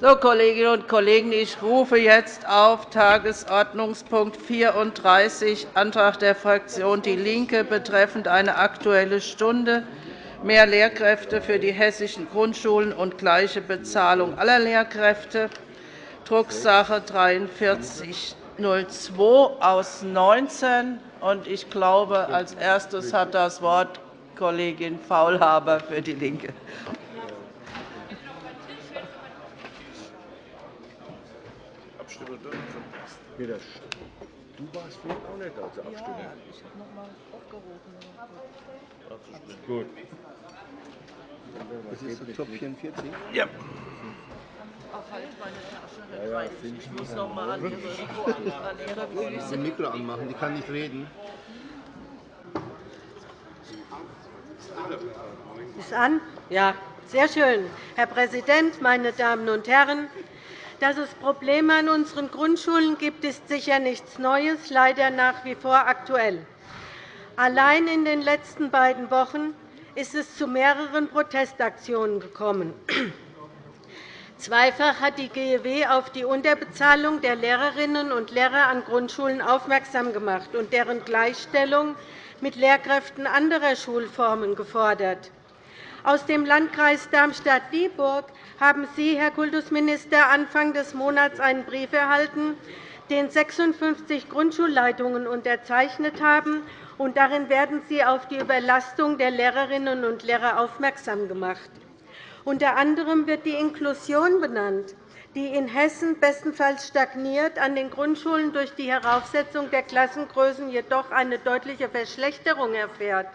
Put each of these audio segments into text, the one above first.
So, Kolleginnen und Kollegen, ich rufe jetzt auf Tagesordnungspunkt 34, Antrag der Fraktion DIE LINKE betreffend eine Aktuelle Stunde mehr Lehrkräfte für die hessischen Grundschulen und gleiche Bezahlung aller Lehrkräfte, Drucksache 43 02 aus 19. Ich glaube, als erstes hat das Wort Kollegin Faulhaber für DIE LINKE. Du warst vorhin auch nicht da zur Abstimmung. Ja, ich habe noch einmal aufgerufen. Gut. Das ist Top 44? Ja. Ach, halt meine Tasche. Ja, ja, ich muss noch einmal an Ihre Füße. Das Mikro anmachen, die kann nicht reden. Ist an? Ja, sehr schön. Herr Präsident, meine Damen und Herren! Dass es Probleme an unseren Grundschulen gibt, ist sicher nichts Neues, leider nach wie vor aktuell. Allein in den letzten beiden Wochen ist es zu mehreren Protestaktionen gekommen. Zweifach hat die GEW auf die Unterbezahlung der Lehrerinnen und Lehrer an Grundschulen aufmerksam gemacht und deren Gleichstellung mit Lehrkräften anderer Schulformen gefordert. Aus dem Landkreis Darmstadt-Dieburg haben Sie, Herr Kultusminister, Anfang des Monats einen Brief erhalten, den 56 Grundschulleitungen unterzeichnet haben. Darin werden Sie auf die Überlastung der Lehrerinnen und Lehrer aufmerksam gemacht. Unter anderem wird die Inklusion benannt, die in Hessen bestenfalls stagniert, an den Grundschulen durch die Heraufsetzung der Klassengrößen jedoch eine deutliche Verschlechterung erfährt.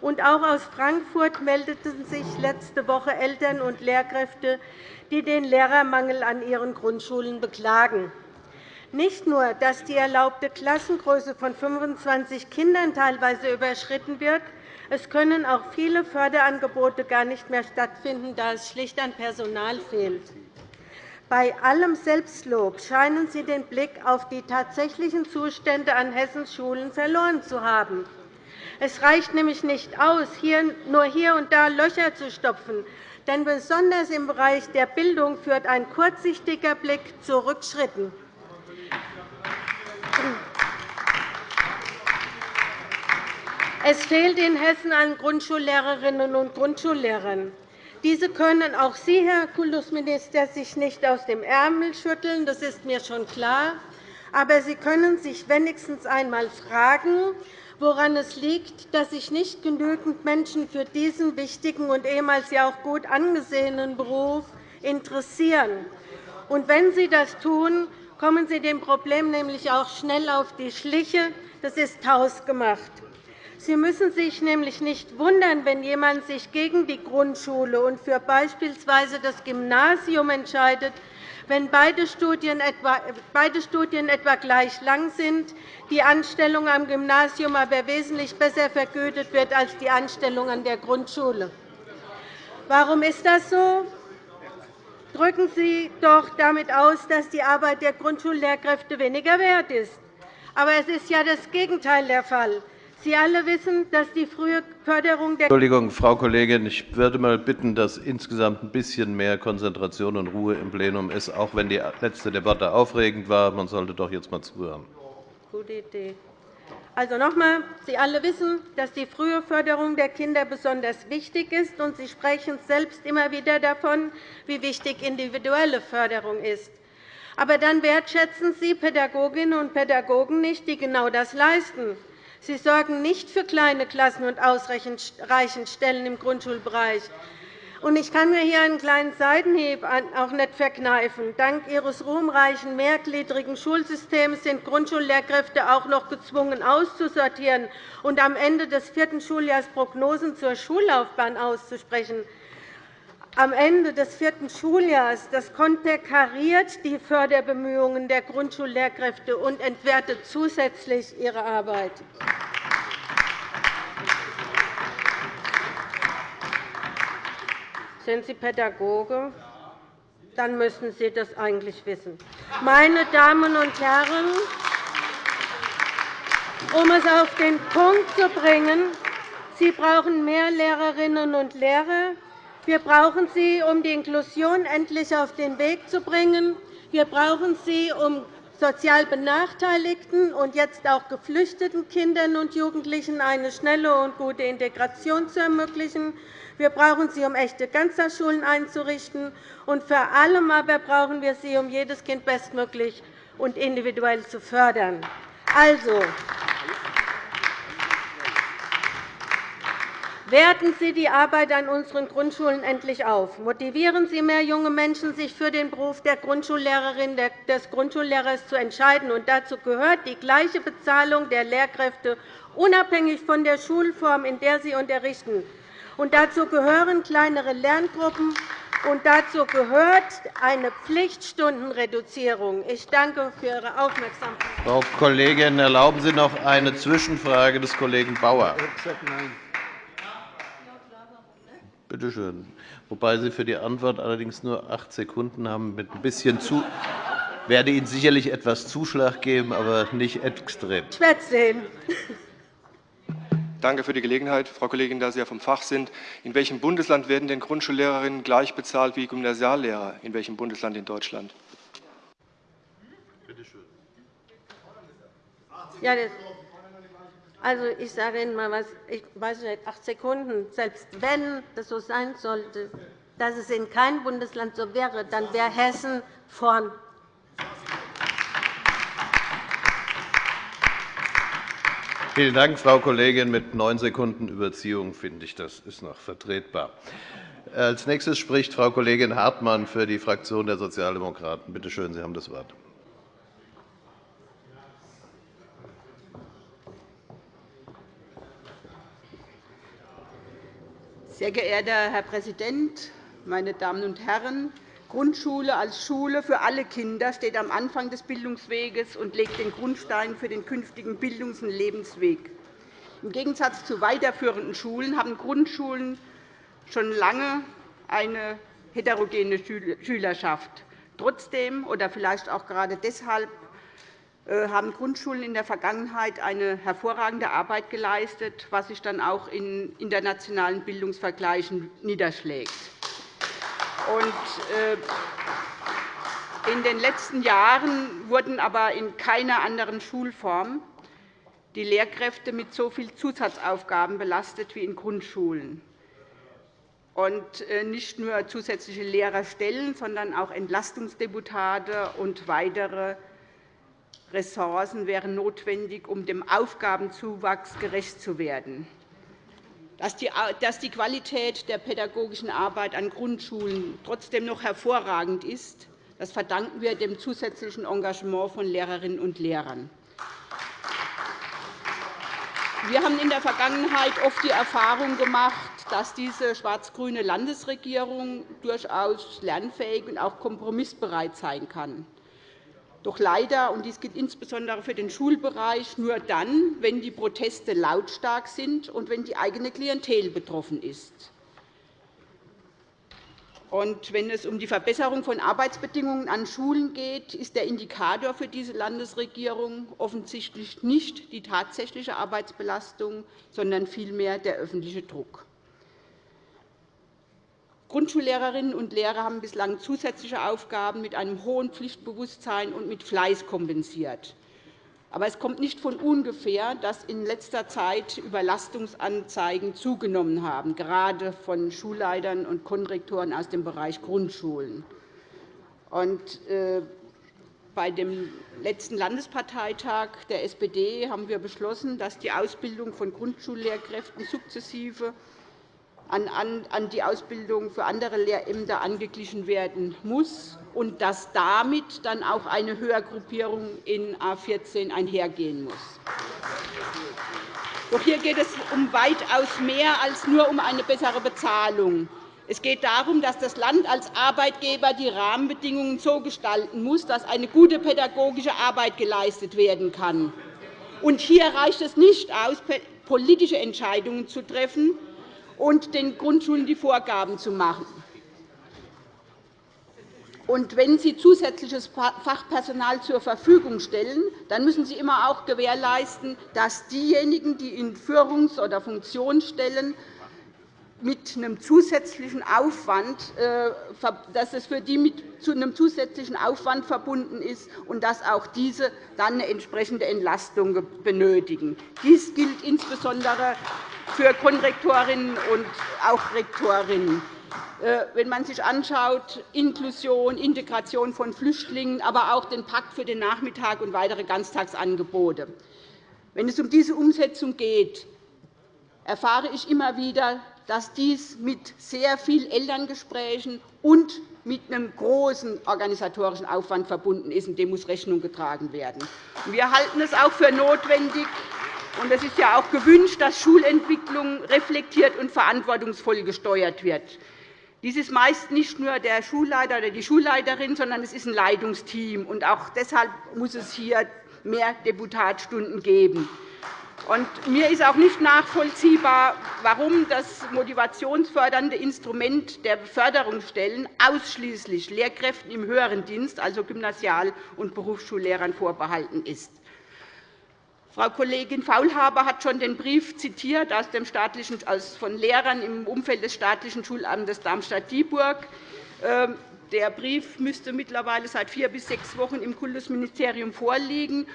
Und auch aus Frankfurt meldeten sich letzte Woche Eltern und Lehrkräfte, die den Lehrermangel an ihren Grundschulen beklagen. Nicht nur, dass die erlaubte Klassengröße von 25 Kindern teilweise überschritten wird, es können auch viele Förderangebote gar nicht mehr stattfinden, da es schlicht an Personal fehlt. Bei allem Selbstlob scheinen Sie den Blick auf die tatsächlichen Zustände an Hessens Schulen verloren zu haben. Es reicht nämlich nicht aus, nur hier und da Löcher zu stopfen. Denn besonders im Bereich der Bildung führt ein kurzsichtiger Blick zu Rückschritten. Es fehlt in Hessen an Grundschullehrerinnen und Grundschullehrern. Diese können auch Sie, Herr Kultusminister, sich nicht aus dem Ärmel schütteln. Das ist mir schon klar. Aber Sie können sich wenigstens einmal fragen, woran es liegt, dass sich nicht genügend Menschen für diesen wichtigen und ehemals ja auch gut angesehenen Beruf interessieren. Und wenn sie das tun, kommen sie dem Problem nämlich auch schnell auf die Schliche. Das ist hausgemacht. Sie müssen sich nämlich nicht wundern, wenn jemand sich gegen die Grundschule und für beispielsweise das Gymnasium entscheidet, wenn beide Studien, etwa, gleich lang sind, die Anstellung am Gymnasium aber wesentlich besser vergütet wird als die Anstellung an der Grundschule. Warum ist das so? Drücken Sie doch damit aus, dass die Arbeit der Grundschullehrkräfte weniger wert ist. Aber es ist ja das Gegenteil der Fall. Sie alle wissen, dass die frühe Förderung der Entschuldigung, Frau Kollegin, ich würde mal bitten, dass insgesamt ein bisschen mehr Konzentration und Ruhe im Plenum ist, auch wenn die letzte Debatte aufregend war. Man sollte doch jetzt einmal zuhören. Gute Idee. Also noch einmal. Sie alle wissen, dass die frühe Förderung der Kinder besonders wichtig ist, und Sie sprechen selbst immer wieder davon, wie wichtig individuelle Förderung ist. Aber dann wertschätzen Sie Pädagoginnen und Pädagogen nicht, die genau das leisten. Sie sorgen nicht für kleine Klassen und ausreichend Stellen im Grundschulbereich. Ich kann mir hier einen kleinen Seitenhieb auch nicht verkneifen. Dank Ihres ruhmreichen mehrgliedrigen Schulsystems sind Grundschullehrkräfte auch noch gezwungen, auszusortieren und am Ende des vierten Schuljahres Prognosen zur Schullaufbahn auszusprechen am Ende des vierten Schuljahres das konterkariert die Förderbemühungen der Grundschullehrkräfte und entwertet zusätzlich ihre Arbeit. Sind Sie Pädagoge? Dann müssen Sie das eigentlich wissen. Meine Damen und Herren, um es auf den Punkt zu bringen, Sie brauchen mehr Lehrerinnen und Lehrer, Wir brauchen sie, um die Inklusion endlich auf den Weg zu bringen. Wir brauchen sie, um sozial benachteiligten und jetzt auch geflüchteten Kindern und Jugendlichen eine schnelle und gute Integration zu ermöglichen. Wir brauchen sie, um echte Ganztagsschulen einzurichten. Und vor allem aber brauchen wir sie, um jedes Kind bestmöglich und individuell zu fördern. Also, Werten Sie die Arbeit an unseren Grundschulen endlich auf. Motivieren Sie mehr junge Menschen, sich für den Beruf der Grundschullehrerin des Grundschullehrers zu entscheiden. Und dazu gehört die gleiche Bezahlung der Lehrkräfte, unabhängig von der Schulform, in der sie unterrichten. Und dazu gehören kleinere Lerngruppen, und dazu gehört eine Pflichtstundenreduzierung. Ich danke für Ihre Aufmerksamkeit. Frau Kollegin, erlauben Sie noch eine Zwischenfrage des Kollegen Bauer. Bitte schön. Wobei Sie für die Antwort allerdings nur acht Sekunden haben. Mit ein bisschen zu werde Ihnen sicherlich etwas Zuschlag geben, aber nicht extrem. Ich werde sehen. Danke für die Gelegenheit, Frau Kollegin, da Sie ja vom Fach sind. In welchem Bundesland werden denn Grundschullehrerinnen gleich bezahlt wie Gymnasiallehrer? In welchem Bundesland in Deutschland? Bitte schön. Ja, also, ich sage Ihnen mal was, ich weiß nicht, acht Sekunden. Selbst wenn das so sein sollte, dass es in keinem Bundesland so wäre, dann wäre Hessen vorn. Vielen Dank, Frau Kollegin. Mit neun Sekunden Überziehung finde ich, das ist noch vertretbar. Als nächstes spricht Frau Kollegin Hartmann für die Fraktion der Sozialdemokraten. Bitte schön, Sie haben das Wort. Sehr geehrter Herr Präsident, meine Damen und Herren! Grundschule als Schule für alle Kinder steht am Anfang des Bildungsweges und legt den Grundstein für den künftigen Bildungs- und Lebensweg. Im Gegensatz zu weiterführenden Schulen haben Grundschulen schon lange eine heterogene Schülerschaft. Trotzdem oder vielleicht auch gerade deshalb haben Grundschulen in der Vergangenheit eine hervorragende Arbeit geleistet, was sich dann auch in internationalen Bildungsvergleichen niederschlägt. Äh, in den letzten Jahren wurden aber in keiner anderen Schulform die Lehrkräfte mit so vielen Zusatzaufgaben belastet wie in Grundschulen. Und äh, nicht nur zusätzliche Lehrerstellen, sondern auch Entlastungsdeputate und weitere Ressourcen wären notwendig, um dem Aufgabenzuwachs gerecht zu werden. Dass die Qualität der pädagogischen Arbeit an Grundschulen trotzdem noch hervorragend ist, das verdanken wir dem zusätzlichen Engagement von Lehrerinnen und Lehrern. Wir haben in der Vergangenheit oft die Erfahrung gemacht, dass diese schwarz-grüne Landesregierung durchaus lernfähig und auch kompromissbereit sein kann. Doch leider, und dies gilt insbesondere für den Schulbereich, nur dann, wenn die Proteste lautstark sind und wenn die eigene Klientel betroffen ist. Und wenn es um die Verbesserung von Arbeitsbedingungen an Schulen geht, ist der Indikator für diese Landesregierung offensichtlich nicht die tatsächliche Arbeitsbelastung, sondern vielmehr der öffentliche Druck. Grundschullehrerinnen und Lehrer haben bislang zusätzliche Aufgaben mit einem hohen Pflichtbewusstsein und mit Fleiß kompensiert. Aber es kommt nicht von ungefähr, dass in letzter Zeit Überlastungsanzeigen zugenommen haben, gerade von Schulleitern und Konrektoren aus dem Bereich Grundschulen. Äh, bei dem letzten Landesparteitag der SPD haben wir beschlossen, dass die Ausbildung von Grundschullehrkräften sukzessive an die Ausbildung für andere Lehrämter angeglichen werden muss und dass damit dann auch eine Höhergruppierung in A 14 einhergehen muss. Doch hier geht es um weitaus mehr als nur um eine bessere Bezahlung. Es geht darum, dass das Land als Arbeitgeber die Rahmenbedingungen so gestalten muss, dass eine gute pädagogische Arbeit geleistet werden kann. Und hier reicht es nicht aus, politische Entscheidungen zu treffen, und den Grundschulen die Vorgaben zu machen. Und wenn Sie zusätzliches Fachpersonal zur Verfügung stellen, dann müssen Sie immer auch gewährleisten, dass diejenigen, die in Führungs- oder Funktionsstellen mit einem zusätzlichen Aufwand, äh, dass es für die mit einem zusätzlichen Aufwand verbunden ist und dass auch diese dann eine entsprechende Entlastung benötigen. Dies gilt insbesondere für Konrektorinnen und auch Rektorinnen. Äh, wenn man sich anschaut, Inklusion, Integration von Flüchtlingen, aber auch den Pakt für den Nachmittag und weitere Ganztagsangebote. Wenn es um diese Umsetzung geht, erfahre ich immer wieder, dass dies mit sehr vielen Elterngesprächen und mit einem großen organisatorischen Aufwand verbunden ist, dem muss Rechnung getragen werden. Wir halten es auch für notwendig, und es ist ja auch gewünscht, dass Schulentwicklung reflektiert und verantwortungsvoll gesteuert wird. Dies ist meist nicht nur der Schulleiter oder die Schulleiterin, sondern es ist ein Leitungsteam. Und auch deshalb muss es hier mehr Deputatstunden geben. Und mir ist auch nicht nachvollziehbar, warum das motivationsfördernde Instrument der Beförderungsstellen ausschließlich Lehrkräften im höheren Dienst, also Gymnasial- und Berufsschullehrern, vorbehalten ist. Frau Kollegin Faulhaber hat schon den Brief zitiert aus dem staatlichen, von Lehrern im Umfeld des staatlichen Schulamtes Darmstadt-Dieburg. Ähm, der Brief müsste mittlerweile seit vier bis sechs Wochen im Kultusministerium vorliegen.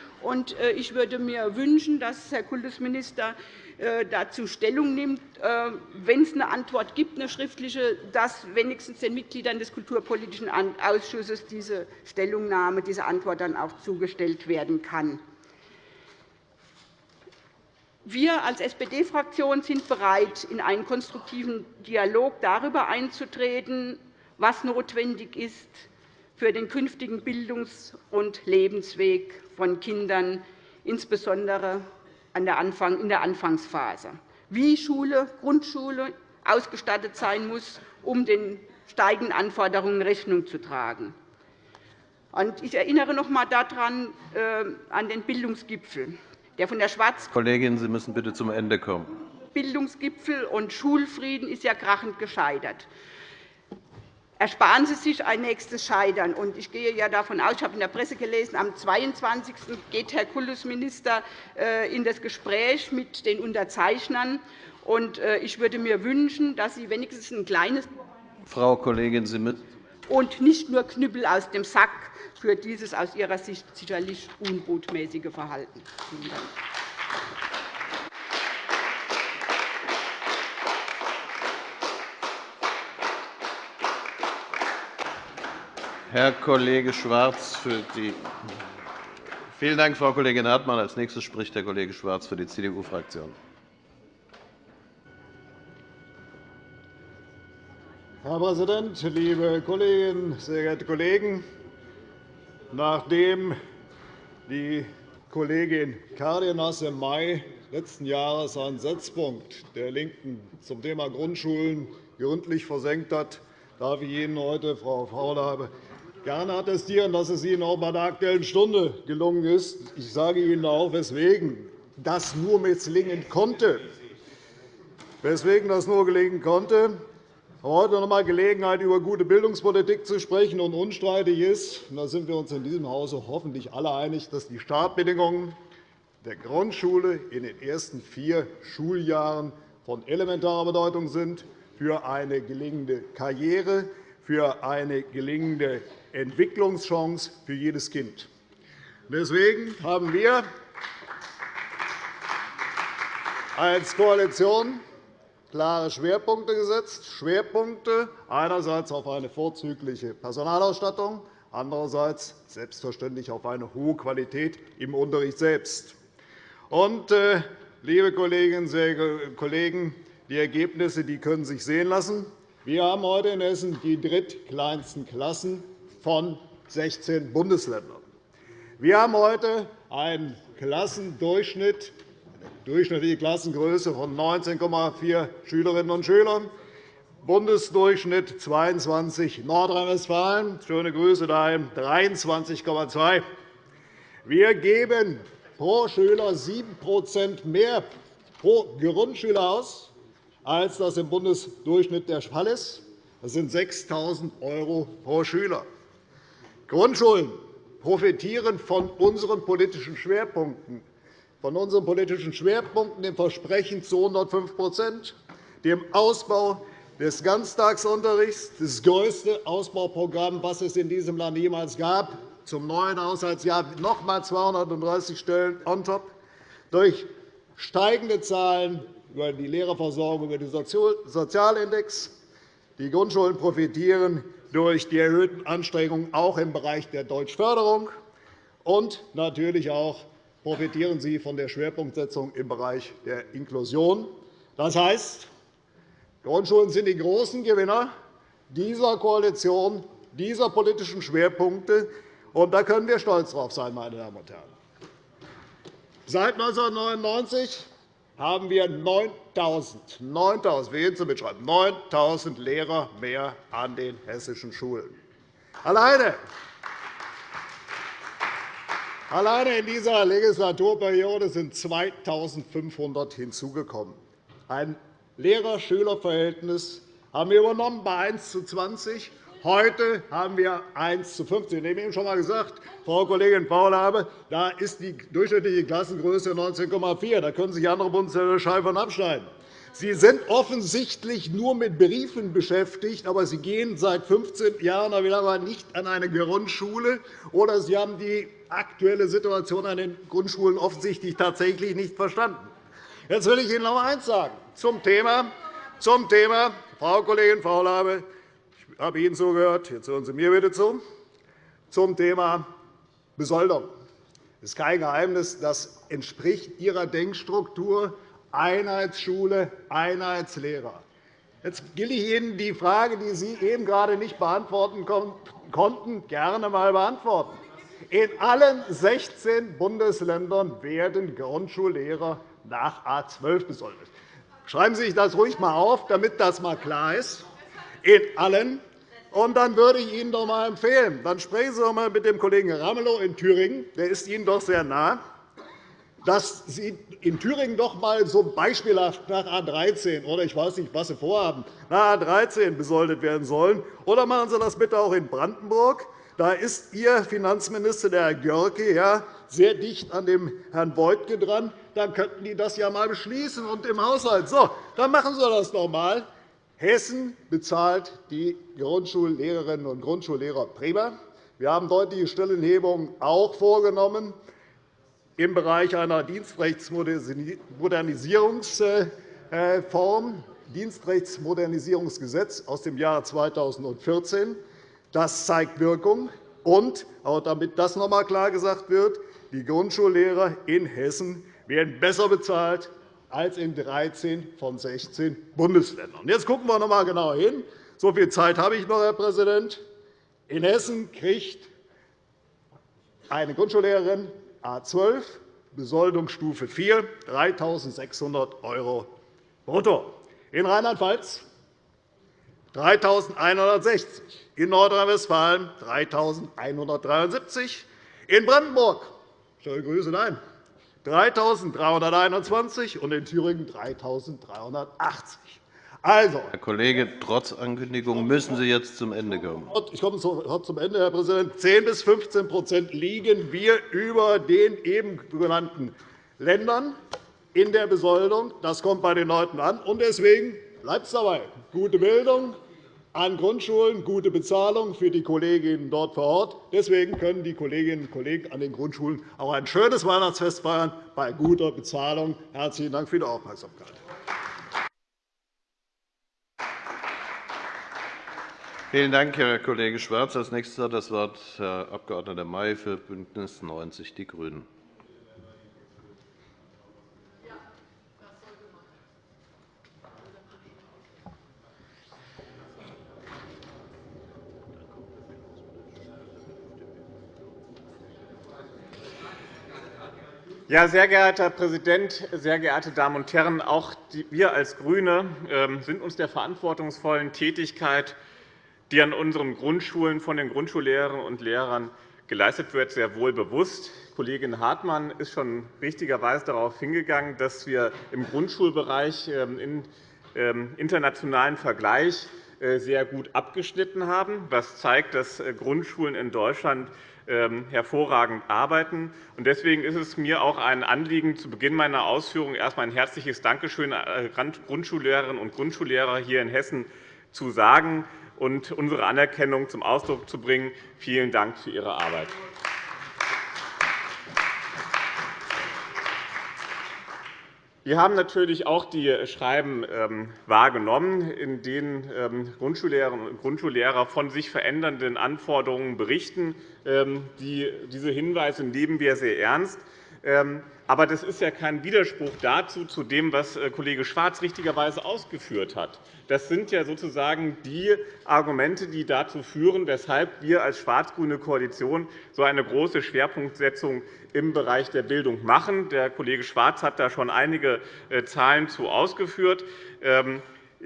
Äh, ich würde mir wünschen, dass Herr Kultusminister äh, dazu Stellung nimmt, äh, wenn es eine Antwort gibt, eine schriftliche, dass wenigstens den Mitgliedern des Kulturpolitischen Ausschusses diese Stellungnahme, diese Antwort dann auch zugestellt werden kann. Wir als SPD-Fraktion sind bereit, in einen konstruktiven Dialog darüber einzutreten, was notwendig ist für den künftigen Bildungs- und Lebensweg von Kindern, insbesondere in der Anfangsphase, wie Schule, Grundschule ausgestattet sein muss, um den steigenden Anforderungen Rechnung zu tragen. Ich erinnere noch einmal daran, äh, an den Bildungsgipfel, der von der Schwarz Kollegin, Sie müssen bitte zum Ende kommen. Bildungsgipfel und Schulfrieden ist ja krachend gescheitert ersparen Sie sich ein nächstes Scheitern. Ich gehe ja davon aus, ich habe in der Presse gelesen, am 22. geht Herr Kultusminister äh, in das Gespräch mit den Unterzeichnern. Äh, ich würde mir wünschen, dass Sie wenigstens ein kleines Frau Kollegin, Sie müssen und nicht nur Knüppel aus dem Sack für dieses aus Ihrer Sicht sicherlich unbotmäßige Verhalten. Vielen Dank. Herr Kollege Schwarz für die Vielen Dank, Frau Kollegin Hartmann. Als nächstes spricht Herr Kollege Schwarz für die CDU-Fraktion. Herr Präsident, liebe Kolleginnen, sehr geehrte Kollegen! Nachdem die Kollegin Cárdenas im Mai letzten Jahres einen Setzpunkt der LINKEN zum Thema Grundschulen gründlich versenkt hat, darf ich Ihnen heute, Frau Faulhaber, gerne attestieren, dass es Ihnen auch bei der Aktuellen Stunde gelungen ist. Ich sage Ihnen auch, weswegen das nur misslingen konnte. Weswegen das nur gelingen konnte. Heute noch einmal Gelegenheit, über gute Bildungspolitik zu sprechen. Und unstreitig ist, und da sind wir uns in diesem Hause hoffentlich alle einig, dass die Startbedingungen der Grundschule in den ersten vier Schuljahren von elementarer Bedeutung sind für eine gelingende Karriere, für eine gelingende Entwicklungschance für jedes Kind. Deswegen haben wir als Koalition klare Schwerpunkte gesetzt, Schwerpunkte einerseits auf eine vorzügliche Personalausstattung, andererseits selbstverständlich auf eine hohe Qualität im Unterricht selbst. Und, äh, liebe Kolleginnen und Kollegen, die Ergebnisse die können sich sehen lassen. Wir haben heute in Hessen die drittkleinsten Klassen von 16 Bundesländern. Wir haben heute einen Klassendurchschnitt, durchschnittliche Klassengröße von 19,4 Schülerinnen und Schülern, Bundesdurchschnitt 22 Nordrhein-Westfalen, schöne Grüße dahin, 23,2. Wir geben pro Schüler 7% mehr pro Grundschüler aus, als das im Bundesdurchschnitt der Fall ist. Das sind 6.000 € pro Schüler. Grundschulen profitieren von unseren politischen Schwerpunkten, von unseren politischen Schwerpunkten, dem Versprechen zu 105% dem Ausbau des Ganztagsunterrichts, das größte Ausbauprogramm, das es in diesem Land jemals gab, zum neuen Haushaltsjahr noch einmal 230 Stellen on top, durch steigende Zahlen über die Lehrerversorgung, über den Sozialindex. Die Grundschulen profitieren durch die erhöhten Anstrengungen auch im Bereich der Deutschförderung. Und natürlich auch profitieren sie von der Schwerpunktsetzung im Bereich der Inklusion. Das heißt, Grundschulen sind die großen Gewinner dieser Koalition, dieser politischen Schwerpunkte. Und da können wir stolz drauf sein, meine Damen und Herren. Seit 1999 haben wir 9.000 9.000 wir gehen zum Mitschreiben 9.000 Lehrer mehr an den hessischen Schulen. Alleine Alleine in dieser Legislaturperiode sind 2.500 hinzugekommen. Ein Lehrer-Schüler-Verhältnis haben wir übernommen bei 1 zu 20. Heute haben wir 1 zu 15. Ich habe eben schon einmal gesagt, Frau Kollegin Faulhabe, da ist die durchschnittliche Klassengröße 19,4. Da können sich andere Bundesländer Scheiben abschneiden. Sie sind offensichtlich nur mit Briefen beschäftigt, aber Sie gehen seit 15 Jahren nicht an eine Grundschule, oder Sie haben die aktuelle Situation an den Grundschulen offensichtlich tatsächlich nicht verstanden. Jetzt will ich Ihnen noch eines sagen zum Thema, zum Thema Frau Kollegin Faulhabe, ich habe Ihnen zugehört, jetzt hören Sie mir bitte zu, zum Thema Besoldung. Es ist kein Geheimnis, das entspricht Ihrer Denkstruktur Einheitsschule, Einheitslehrer. Jetzt will ich Ihnen die Frage, die Sie eben gerade nicht beantworten konnten, gerne einmal beantworten. In allen 16 Bundesländern werden Grundschullehrer nach A 12 besoldet. Schreiben Sie sich das ruhig einmal auf, damit das einmal klar ist. In allen. Und dann würde ich Ihnen doch einmal empfehlen, dann sprechen Sie doch einmal mit dem Kollegen Ramelow in Thüringen. Der ist Ihnen doch sehr nah dass Sie in Thüringen doch einmal so beispielhaft nach A 13 oder ich weiß nicht, was Sie vorhaben, nach A 13 besoldet werden sollen. Oder machen Sie das bitte auch in Brandenburg. Da ist Ihr Finanzminister, der Herr Görke, ja, sehr dicht an dem Herrn Beutke dran. Dann könnten die das ja einmal beschließen und im Haushalt. So, dann machen Sie das doch einmal. Hessen bezahlt die Grundschullehrerinnen und Grundschullehrer prima. Wir haben deutliche Stellenhebungen auch vorgenommen im Bereich einer Dienstrechtsmodernisierungsform, Dienstrechtsmodernisierungsgesetz aus dem Jahr 2014. Das zeigt Wirkung. Und, auch damit das noch einmal klar gesagt wird, die Grundschullehrer in Hessen werden besser bezahlt als in 13 von 16 Bundesländern. Jetzt schauen wir noch einmal genauer hin. So viel Zeit habe ich noch, Herr Präsident. In Hessen kriegt eine Grundschullehrerin A 12, Besoldungsstufe 4, 3.600 € brutto. In Rheinland-Pfalz 3.160 in Nordrhein-Westfalen 3.173 in Brandenburg schöne Grüße, nein, 3.321 und in Thüringen 3.380. Also, Herr Kollege, trotz Ankündigung müssen Sie jetzt zum Ende kommen. Ich komme zum Ende, Herr Präsident. 10 bis 15% liegen wir über den eben genannten Ländern in der Besoldung. Das kommt bei den Leuten an. Und deswegen bleibt es dabei. Gute Bildung an Grundschulen, gute Bezahlung für die Kolleginnen dort vor Ort. Deswegen können die Kolleginnen und Kollegen an den Grundschulen auch ein schönes Weihnachtsfest feiern bei guter Bezahlung. Herzlichen Dank für die Aufmerksamkeit. Vielen Dank, Herr Kollege Schwarz. Als nächstes hat das Wort Herr Abg. May für BÜNDNIS 90 die GRÜNEN. Ja, sehr geehrter Herr Präsident, sehr geehrte Damen und Herren! Auch wir als GRÜNE ähm, sind uns der verantwortungsvollen Tätigkeit die an unseren Grundschulen von den Grundschullehrerinnen und Lehrern geleistet wird, sehr wohl bewusst. Kollegin Hartmann ist schon richtigerweise darauf hingegangen, dass wir im Grundschulbereich ähm, im ähm, internationalen Vergleich sehr gut abgeschnitten haben, was zeigt, dass Grundschulen in Deutschland ähm, hervorragend arbeiten. Deswegen ist es mir auch ein Anliegen, zu Beginn meiner Ausführungen erst einmal ein herzliches Dankeschön an Grundschullehrerinnen und Grundschullehrer hier in Hessen zu sagen und unsere Anerkennung zum Ausdruck zu bringen. Vielen Dank für Ihre Arbeit. Wir haben natürlich auch die Schreiben ähm, wahrgenommen, in denen ähm, Grundschullehrerinnen und Grundschullehrer von sich verändernden Anforderungen berichten. Ähm, diese Hinweise nehmen wir sehr ernst. Aber das ist ja kein Widerspruch dazu, zu dem, was äh, Kollege Schwarz richtigerweise ausgeführt hat. Das sind ja sozusagen die Argumente, die dazu führen, weshalb wir als schwarz-grüne Koalition so eine große Schwerpunktsetzung im Bereich der Bildung machen. Der Kollege Schwarz hat da schon einige äh, Zahlen zu ausgeführt.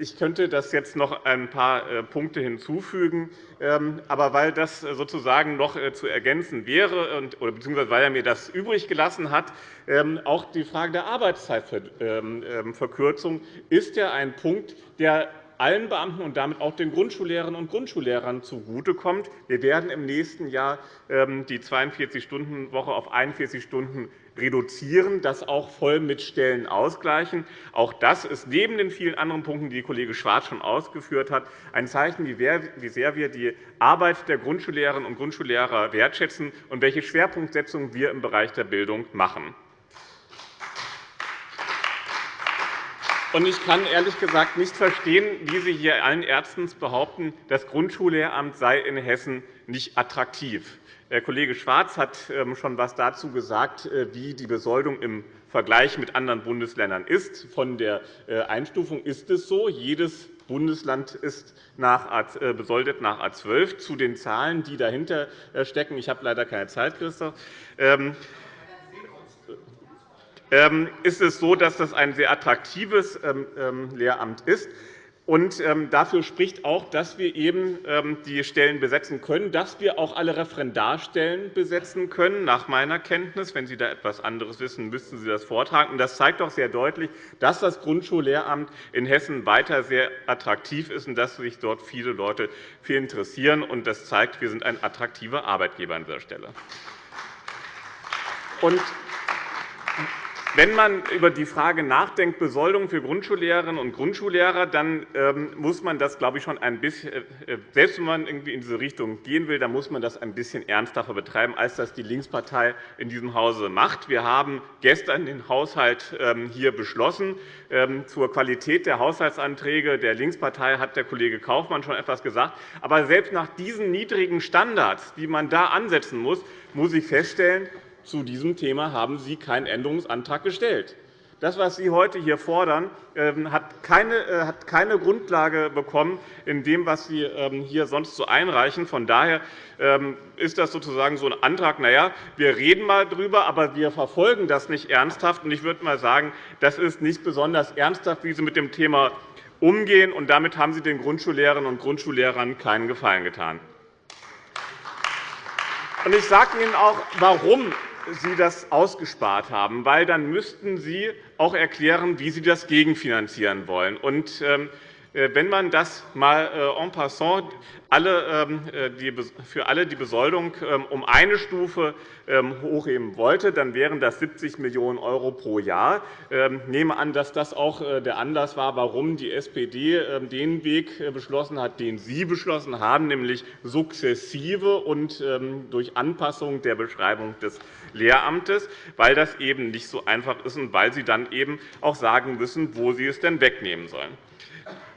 Ähm, ich könnte das jetzt noch ein paar äh, Punkte hinzufügen. Ähm, aber weil das sozusagen noch äh, zu ergänzen wäre, bzw. weil er mir das übrig gelassen hat, ähm, auch die Frage der Arbeitszeitverkürzung ist ja ein Punkt, der allen Beamten und damit auch den Grundschullehrerinnen und Grundschullehrern zugutekommt. Wir werden im nächsten Jahr ähm, die 42-Stunden-Woche auf 41 Stunden reduzieren, das auch voll mit Stellen ausgleichen. Auch das ist neben den vielen anderen Punkten, die Kollege Schwarz schon ausgeführt hat, ein Zeichen, wie sehr wir die Arbeit der Grundschullehrerinnen und Grundschullehrer wertschätzen und welche Schwerpunktsetzung wir im Bereich der Bildung machen. Ich kann ehrlich gesagt nicht verstehen, wie Sie hier allen Ärzten behaupten, das Grundschullehramt sei in Hessen nicht attraktiv. Herr Kollege Schwarz hat ähm, schon etwas dazu gesagt, äh, wie die Besoldung im Vergleich mit anderen Bundesländern ist. Von der äh, Einstufung ist es so. Jedes Bundesland ist äh, besoldet nach A 12. Zu den Zahlen, die dahinter stecken, ich habe leider keine Zeit, Christoph, ähm, ist es so, dass das ein sehr attraktives ähm, ähm, Lehramt ist. Und dafür spricht auch, dass wir eben die Stellen besetzen können, dass wir auch alle Referendarstellen besetzen können, nach meiner Kenntnis. Wenn Sie da etwas anderes wissen, müssten Sie das vortragen. Das zeigt doch sehr deutlich, dass das Grundschullehramt in Hessen weiter sehr attraktiv ist und dass sich dort viele Leute für interessieren. Das zeigt, wir sind ein attraktiver Arbeitgeber an dieser Stelle. Wenn man über die Frage nachdenkt, Besoldung für Grundschullehrerinnen und Grundschullehrer, dann ähm, muss man das, glaube ich, schon ein bisschen, äh, selbst wenn man irgendwie in diese Richtung gehen will, dann muss man das ein bisschen ernsthafter betreiben, als das die Linkspartei in diesem Hause macht. Wir haben gestern den Haushalt ähm, hier beschlossen. Ähm, zur Qualität der Haushaltsanträge der Linkspartei hat der Kollege Kaufmann schon etwas gesagt. Aber selbst nach diesen niedrigen Standards, die man da ansetzen muss, muss ich feststellen, zu diesem Thema haben Sie keinen Änderungsantrag gestellt. Das, was Sie heute hier fordern, ähm, hat keine äh, Grundlage bekommen in dem, was Sie ähm, hier sonst so einreichen. Von daher ähm, ist das sozusagen so ein Antrag, na ja, wir reden mal darüber, aber wir verfolgen das nicht ernsthaft. Ich würde mal sagen, das ist nicht besonders ernsthaft, wie Sie mit dem Thema umgehen. Und damit haben Sie den Grundschullehrerinnen und Grundschullehrern keinen Gefallen getan. Ich sage Ihnen auch, warum Sie das ausgespart haben, weil dann müssten Sie auch erklären, wie Sie das gegenfinanzieren wollen. Und, ähm, äh, wenn man das mal äh, en passant ähm, äh, für alle die Besoldung ähm, um eine Stufe hochheben wollte, dann wären das 70 Millionen € pro Jahr. Ich nehme an, dass das auch der Anlass war, warum die SPD den Weg beschlossen hat, den Sie beschlossen haben, nämlich sukzessive und durch Anpassung der Beschreibung des Lehramtes, weil das eben nicht so einfach ist und weil Sie dann eben auch sagen müssen, wo Sie es denn wegnehmen sollen.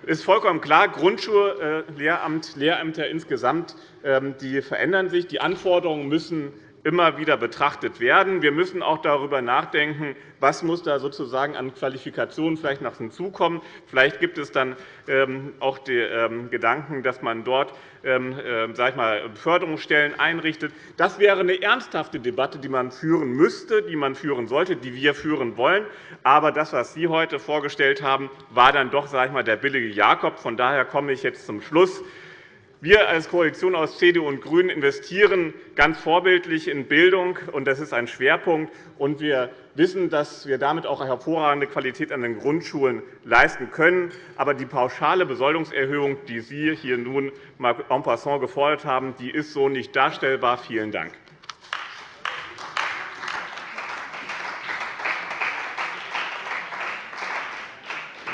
Ist vollkommen klar, Grundschullehramt, Lehrämter insgesamt ähm, die verändern sich. Die Anforderungen müssen immer wieder betrachtet werden. Wir müssen auch darüber nachdenken, was muss da sozusagen an Qualifikationen vielleicht noch hinzukommen. Vielleicht gibt es dann ähm, auch den ähm, Gedanken, dass man dort ähm, sage ich mal, Förderungsstellen einrichtet. Das wäre eine ernsthafte Debatte, die man führen müsste, die man führen sollte, die wir führen wollen. Aber das, was Sie heute vorgestellt haben, war dann doch sage ich mal, der billige Jakob. Von daher komme ich jetzt zum Schluss. Wir als Koalition aus CDU und GRÜNEN investieren ganz vorbildlich in Bildung, und das ist ein Schwerpunkt. Und wir wissen, dass wir damit auch hervorragende Qualität an den Grundschulen leisten können. Aber die pauschale Besoldungserhöhung, die Sie hier nun en passant gefordert haben, die ist so nicht darstellbar. Vielen Dank.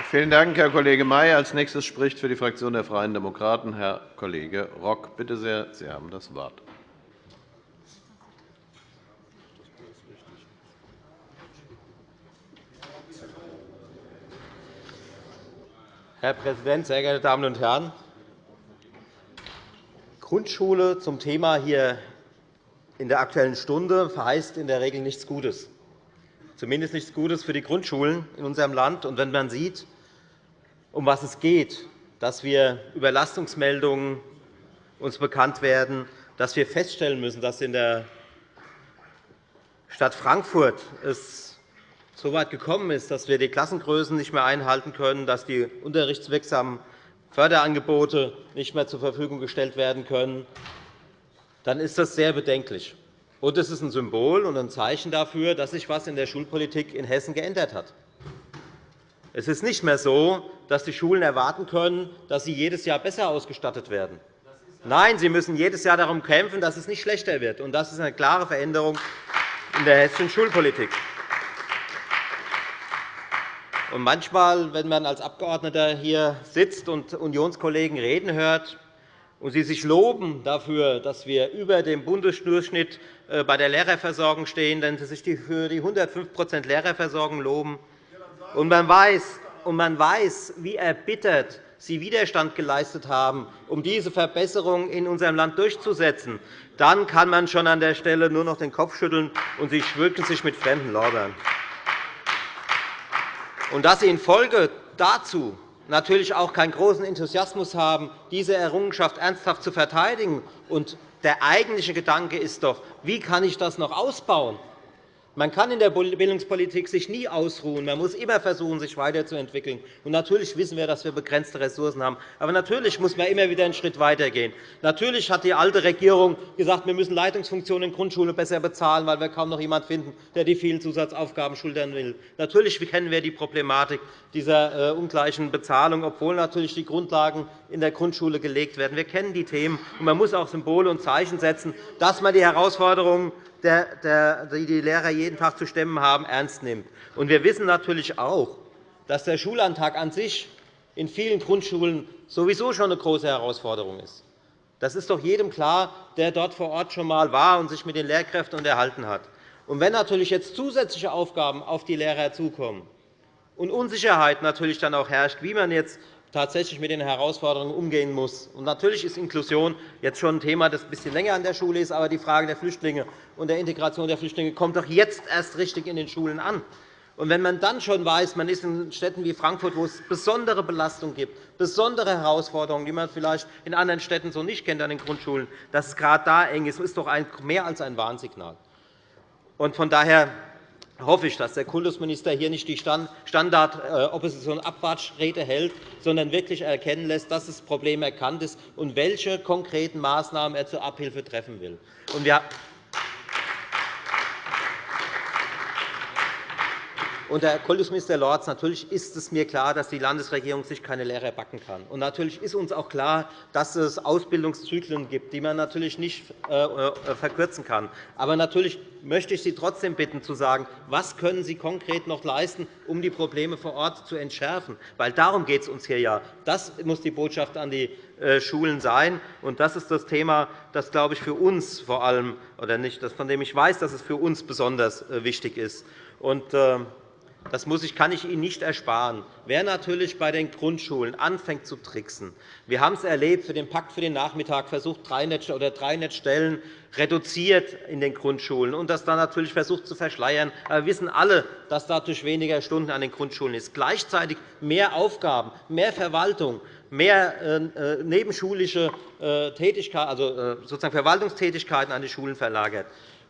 Vielen Dank, Herr Kollege May. Als nächstes spricht für die Fraktion der Freien Demokraten Herr Kollege Rock. Bitte sehr, Sie haben das Wort. Herr Präsident, sehr geehrte Damen und Herren! Grundschule zum Thema hier in der Aktuellen Stunde verheißt in der Regel nichts Gutes, zumindest nichts Gutes für die Grundschulen in unserem Land. Und wenn man sieht, um was es geht, dass wir Überlastungsmeldungen uns bekannt werden, dass wir feststellen müssen, dass in der Stadt Frankfurt es so weit gekommen ist, dass wir die Klassengrößen nicht mehr einhalten können, dass die unterrichtswirksamen Förderangebote nicht mehr zur Verfügung gestellt werden können, dann ist das sehr bedenklich. Und es ist ein Symbol und ein Zeichen dafür, dass sich etwas in der Schulpolitik in Hessen geändert hat. Es ist nicht mehr so, dass die Schulen erwarten können, dass sie jedes Jahr besser ausgestattet werden. Nein, sie müssen jedes Jahr darum kämpfen, dass es nicht schlechter wird. Das ist eine klare Veränderung in der hessischen Schulpolitik. Und manchmal, wenn man als Abgeordneter hier sitzt und Unionskollegen reden hört und sie sich loben dafür, dass wir über dem Bundesdurchschnitt äh, bei der Lehrerversorgung stehen, wenn sie sich für die 105% Lehrerversorgung loben, und man weiß, und man weiß, wie erbittert Sie Widerstand geleistet haben, um diese Verbesserung in unserem Land durchzusetzen, dann kann man schon an der Stelle nur noch den Kopf schütteln, und Sie schmücken sich mit fremden Lorbeeren. Und dass Sie infolge dazu natürlich auch keinen großen Enthusiasmus haben, diese Errungenschaft ernsthaft zu verteidigen. Und der eigentliche Gedanke ist doch, wie kann ich das noch ausbauen? Man kann in der Bildungspolitik sich nie ausruhen. Man muss immer versuchen, sich weiterzuentwickeln. Und natürlich wissen wir, dass wir begrenzte Ressourcen haben. Aber natürlich muss man immer wieder einen Schritt weitergehen. Natürlich hat die alte Regierung gesagt, wir müssen Leitungsfunktionen in Grundschulen besser bezahlen, weil wir kaum noch jemanden finden, der die vielen Zusatzaufgaben schultern will. Natürlich kennen wir die Problematik dieser äh, ungleichen Bezahlung, obwohl natürlich die Grundlagen in der Grundschule gelegt werden. Wir kennen die Themen. Und man muss auch Symbole und Zeichen setzen, dass man die Herausforderungen die die Lehrer jeden Tag zu stemmen haben, ernst nimmt. Wir wissen natürlich auch, dass der Schulantrag an sich in vielen Grundschulen sowieso schon eine große Herausforderung ist. Das ist doch jedem klar, der dort vor Ort schon einmal war und sich mit den Lehrkräften unterhalten hat. Wenn natürlich jetzt zusätzliche Aufgaben auf die Lehrer zukommen und Unsicherheit natürlich dann auch herrscht, wie man jetzt tatsächlich mit den Herausforderungen umgehen muss. Natürlich ist Inklusion jetzt schon ein Thema, das ein bisschen länger an der Schule ist. Aber die Frage der Flüchtlinge und der Integration der Flüchtlinge kommt doch jetzt erst richtig in den Schulen an. Wenn man dann schon weiß, man ist in Städten wie Frankfurt, wo es besondere Belastungen gibt, besondere Herausforderungen, die man vielleicht in anderen Städten so nicht kennt an den Grundschulen, dass es gerade da eng ist, ist doch mehr als ein Warnsignal. Von daher hoffe ich, dass der Kultusminister hier nicht die Standard-Opposition-Abwatschrede hält, sondern wirklich erkennen lässt, dass das Problem erkannt ist und welche konkreten Maßnahmen er zur Abhilfe treffen will. Und, Herr Kultusminister Lorz, natürlich ist es mir klar, dass die Landesregierung sich keine Lehrer backen kann. Und natürlich ist uns auch klar, dass es Ausbildungszyklen gibt, die man natürlich nicht äh, äh, verkürzen kann. Aber natürlich möchte ich Sie trotzdem bitten, zu sagen, was können Sie konkret noch leisten, um die Probleme vor Ort zu entschärfen? Weil darum geht es uns hier ja. Das muss die Botschaft an die äh, Schulen sein. Und das ist das Thema, das, glaube ich, für uns vor allem, oder nicht, von dem ich weiß, dass es für uns besonders wichtig ist. Und, das muss ich, kann ich Ihnen nicht ersparen. Wer natürlich bei den Grundschulen anfängt zu tricksen, wir haben es erlebt für den Pakt für den Nachmittag, versucht drei oder drei Netzstellen reduziert in den Grundschulen und das dann natürlich versucht zu verschleiern. Aber wir wissen alle, dass dadurch weniger Stunden an den Grundschulen ist. Gleichzeitig mehr Aufgaben, mehr Verwaltung, mehr äh, nebenschulische Tätigkeiten, also sozusagen Verwaltungstätigkeiten an die Schulen verlagert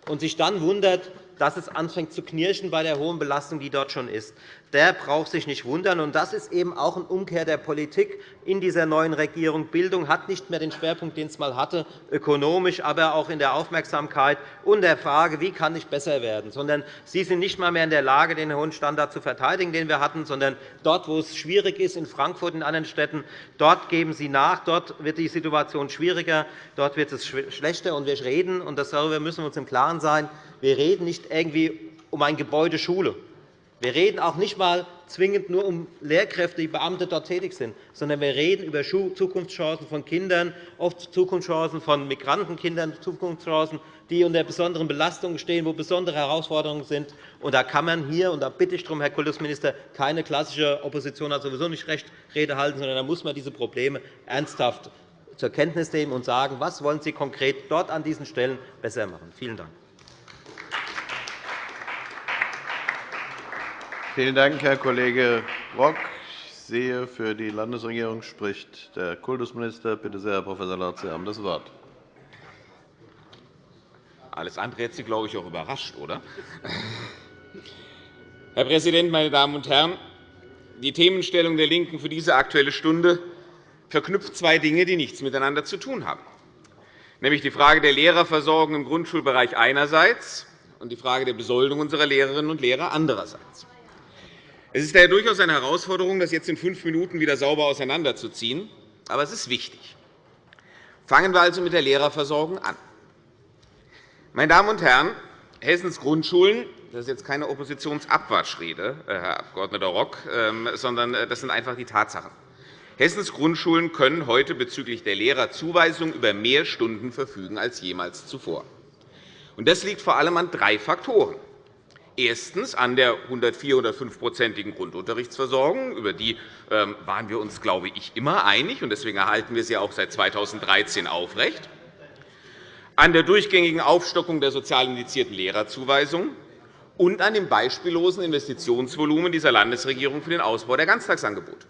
und sich dann wundert, dass es anfängt zu knirschen bei der hohen Belastung, die dort schon ist. Der braucht sich nicht wundern. das ist eben auch eine Umkehr der Politik in dieser neuen Regierung. Bildung hat nicht mehr den Schwerpunkt, den es einmal hatte, ökonomisch, aber auch in der Aufmerksamkeit und der Frage, wie kann ich besser werden, sondern Sie sind nicht einmal mehr in der Lage, den hohen Standard zu verteidigen, den wir hatten, sondern dort, wo es schwierig ist, in Frankfurt und anderen Städten, dort geben Sie nach. Dort wird die Situation schwieriger, dort wird es schlechter. Und wir reden, und darüber müssen wir uns im Klaren sein, wir reden nicht irgendwie um ein Gebäude Schule. Wir reden auch nicht einmal zwingend nur um Lehrkräfte, die Beamte dort tätig sind, sondern wir reden über Zukunftschancen von Kindern, oft Zukunftschancen von Migrantenkindern, Zukunftschancen, die unter besonderen Belastungen stehen, wo besondere Herausforderungen sind. Und da kann man hier, und da bitte ich darum, Herr Kultusminister, keine klassische Opposition hat sowieso nicht recht Rede halten, sondern da muss man diese Probleme ernsthaft zur Kenntnis nehmen und sagen, was wollen Sie konkret dort an diesen Stellen besser machen. Vielen Dank. Vielen Dank, Herr Kollege Rock. Ich sehe, für die Landesregierung spricht der Kultusminister. Bitte sehr, Herr Prof. Lorz, Sie haben das Wort. Alles andere hätte Sie, glaube ich, auch überrascht, oder? Herr Präsident, meine Damen und Herren! Die Themenstellung der LINKEN für diese Aktuelle Stunde verknüpft zwei Dinge, die nichts miteinander zu tun haben, nämlich die Frage der Lehrerversorgung im Grundschulbereich einerseits und die Frage der Besoldung unserer Lehrerinnen und Lehrer andererseits. Es ist daher durchaus eine Herausforderung, das jetzt in fünf Minuten wieder sauber auseinanderzuziehen. Aber es ist wichtig. Fangen wir also mit der Lehrerversorgung an. Meine Damen und Herren, Hessens Grundschulen das ist jetzt keine Oppositionsabwatschrede, äh, Herr Abg. Rock, ähm, sondern äh, das sind einfach die Tatsachen. Hessens Grundschulen können heute bezüglich der Lehrerzuweisung über mehr Stunden verfügen als jemals zuvor. Das liegt vor allem an drei Faktoren. Erstens an der 104 oder 5-prozentigen Grundunterrichtsversorgung. Über die ähm, waren wir uns, glaube ich, immer einig. und Deswegen erhalten wir sie auch seit 2013 aufrecht. An der durchgängigen Aufstockung der sozial indizierten Lehrerzuweisung und an dem beispiellosen Investitionsvolumen dieser Landesregierung für den Ausbau der Ganztagsangebote.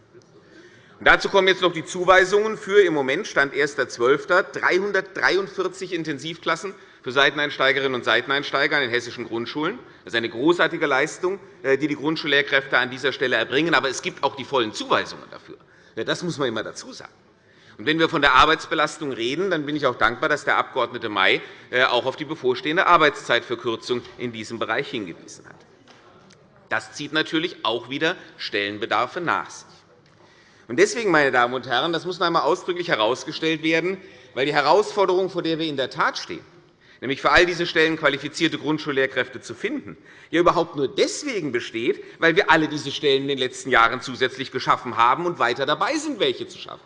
Dazu kommen jetzt noch die Zuweisungen für im Moment Stand 1.12. 343 Intensivklassen für Seiteneinsteigerinnen und Seiteneinsteiger an den hessischen Grundschulen. Das ist eine großartige Leistung, äh, die die Grundschullehrkräfte an dieser Stelle erbringen. Aber es gibt auch die vollen Zuweisungen dafür. Das muss man immer dazu sagen. Und wenn wir von der Arbeitsbelastung reden, dann bin ich auch dankbar, dass der Abg. May äh, auch auf die bevorstehende Arbeitszeitverkürzung in diesem Bereich hingewiesen hat. Das zieht natürlich auch wieder Stellenbedarfe nach sich. Deswegen, meine Damen und Herren, das muss noch einmal ausdrücklich herausgestellt werden, weil die Herausforderung, vor der wir in der Tat stehen, nämlich für all diese Stellen qualifizierte Grundschullehrkräfte zu finden, ja überhaupt nur deswegen besteht, weil wir alle diese Stellen in den letzten Jahren zusätzlich geschaffen haben und weiter dabei sind, welche zu schaffen.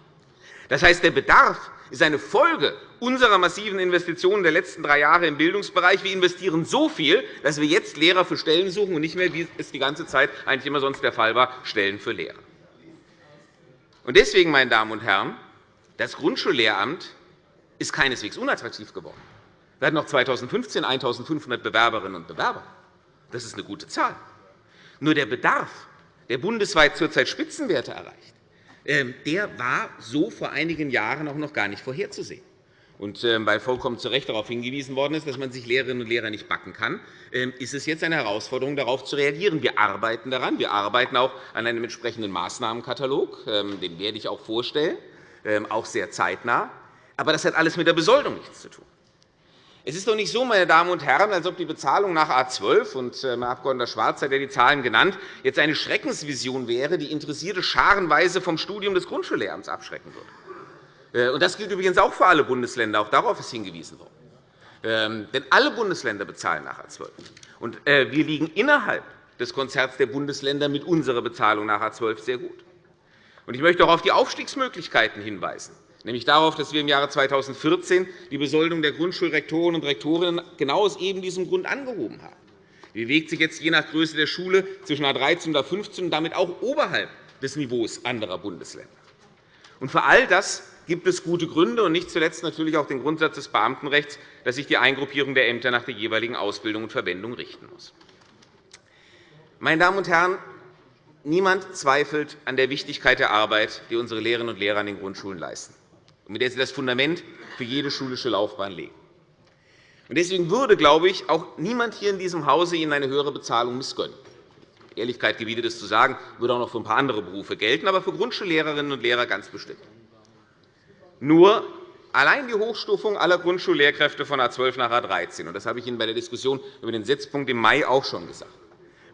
Das heißt, der Bedarf ist eine Folge unserer massiven Investitionen der letzten drei Jahre im Bildungsbereich. Wir investieren so viel, dass wir jetzt Lehrer für Stellen suchen und nicht mehr, wie es die ganze Zeit eigentlich immer sonst der Fall war, Stellen für Lehrer. Deswegen, meine Damen und Herren, das Grundschullehramt ist keineswegs unattraktiv geworden. Wir hatten noch 2015 1.500 Bewerberinnen und Bewerber. Das ist eine gute Zahl. Nur der Bedarf, der bundesweit zurzeit Spitzenwerte erreicht, ähm, der war so vor einigen Jahren auch noch gar nicht vorherzusehen. Und ähm, weil vollkommen zu Recht darauf hingewiesen worden ist, dass man sich Lehrerinnen und Lehrer nicht backen kann, ähm, ist es jetzt eine Herausforderung, darauf zu reagieren. Wir arbeiten daran. Wir arbeiten auch an einem entsprechenden Maßnahmenkatalog. Den werde ich auch vorstellen, auch sehr zeitnah. Aber das hat alles mit der Besoldung nichts zu tun. Es ist doch nicht so, meine Damen und Herren, als ob die Bezahlung nach A 12 und äh, Herr Abg. Schwarz hat ja die Zahlen genannt, jetzt eine Schreckensvision wäre, die Interessierte scharenweise vom Studium des Grundschullehramts abschrecken würde. Äh, das gilt übrigens auch für alle Bundesländer. Auch darauf ist hingewiesen worden. Ähm, denn alle Bundesländer bezahlen nach A 12. Und äh, wir liegen innerhalb des Konzerts der Bundesländer mit unserer Bezahlung nach A 12 sehr gut. Ich möchte auch auf die Aufstiegsmöglichkeiten hinweisen nämlich darauf, dass wir im Jahre 2014 die Besoldung der Grundschulrektoren und Rektorinnen genau aus eben diesem Grund angehoben haben. Die bewegt sich jetzt je nach Größe der Schule zwischen A 13 und A 15 und damit auch oberhalb des Niveaus anderer Bundesländer. Und für all das gibt es gute Gründe, und nicht zuletzt natürlich auch den Grundsatz des Beamtenrechts, dass sich die Eingruppierung der Ämter nach der jeweiligen Ausbildung und Verwendung richten muss. Meine Damen und Herren, Niemand zweifelt an der Wichtigkeit der Arbeit, die unsere Lehrerinnen und Lehrer an den Grundschulen leisten, mit der sie das Fundament für jede schulische Laufbahn legen. Deswegen würde, glaube ich, auch niemand hier in diesem Hause Ihnen eine höhere Bezahlung missgönnen. Ehrlichkeit gebietet es zu sagen, würde auch noch für ein paar andere Berufe gelten, aber für Grundschullehrerinnen und Lehrer ganz bestimmt. Nur allein die Hochstufung aller Grundschullehrkräfte von A 12 nach A 13, und das habe ich Ihnen bei der Diskussion über den Setzpunkt im Mai auch schon gesagt,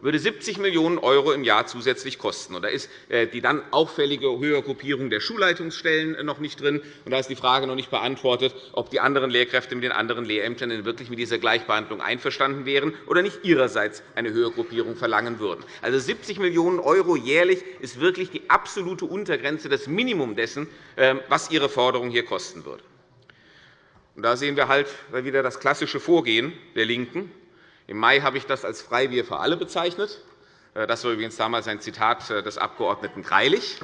würde 70 Millionen € im Jahr zusätzlich kosten. Da ist äh, die dann auffällige Höhergruppierung der Schulleitungsstellen äh, noch nicht drin. Und da ist die Frage noch nicht beantwortet, ob die anderen Lehrkräfte mit den anderen Lehrämtern denn wirklich mit dieser Gleichbehandlung einverstanden wären oder nicht ihrerseits eine Höhergruppierung verlangen würden. Also 70 Millionen € jährlich ist wirklich die absolute Untergrenze, das Minimum dessen, ähm, was Ihre Forderung hier kosten würde. da sehen wir halt wieder das klassische Vorgehen der LINKEN. Im Mai habe ich das als Freibier für alle bezeichnet. Äh, das war übrigens damals ein Zitat äh, des Abg. Greilich.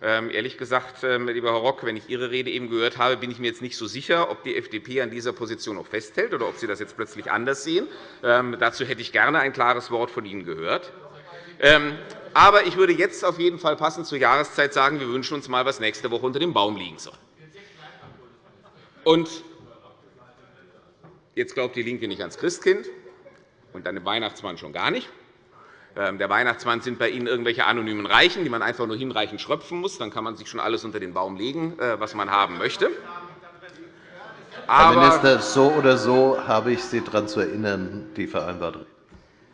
Ähm, ehrlich gesagt, ähm, lieber Herr Rock, wenn ich Ihre Rede eben gehört habe, bin ich mir jetzt nicht so sicher, ob die FDP an dieser Position noch festhält oder ob Sie das jetzt plötzlich anders sehen. Ähm, dazu hätte ich gerne ein klares Wort von Ihnen gehört. Aber ich würde jetzt auf jeden Fall passend zur Jahreszeit sagen, wir wünschen uns einmal, was nächste Woche unter dem Baum liegen soll. Und jetzt glaubt DIE LINKE nicht ans Christkind und an den Weihnachtsmann schon gar nicht. Ähm, der Weihnachtsmann sind bei Ihnen irgendwelche anonymen Reichen, die man einfach nur hinreichend schröpfen muss. Dann kann man sich schon alles unter den Baum legen, äh, was man haben möchte. Herr Minister, so oder so habe ich Sie daran zu erinnern, die vereinbarte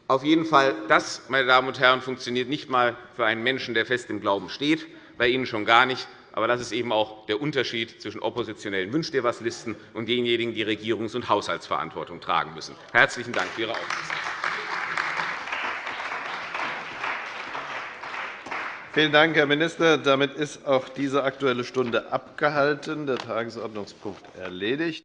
auf jeden Fall, das, meine Damen und Herren, funktioniert nicht einmal für einen Menschen, der fest im Glauben steht, bei Ihnen schon gar nicht. Aber das ist eben auch der Unterschied zwischen oppositionellen Wünsch dir was Listen und denjenigen, die Regierungs- und Haushaltsverantwortung tragen müssen. Herzlichen Dank für Ihre Aufmerksamkeit. Vielen Dank, Herr Minister. Damit ist auch diese Aktuelle Stunde abgehalten. Der Tagesordnungspunkt erledigt.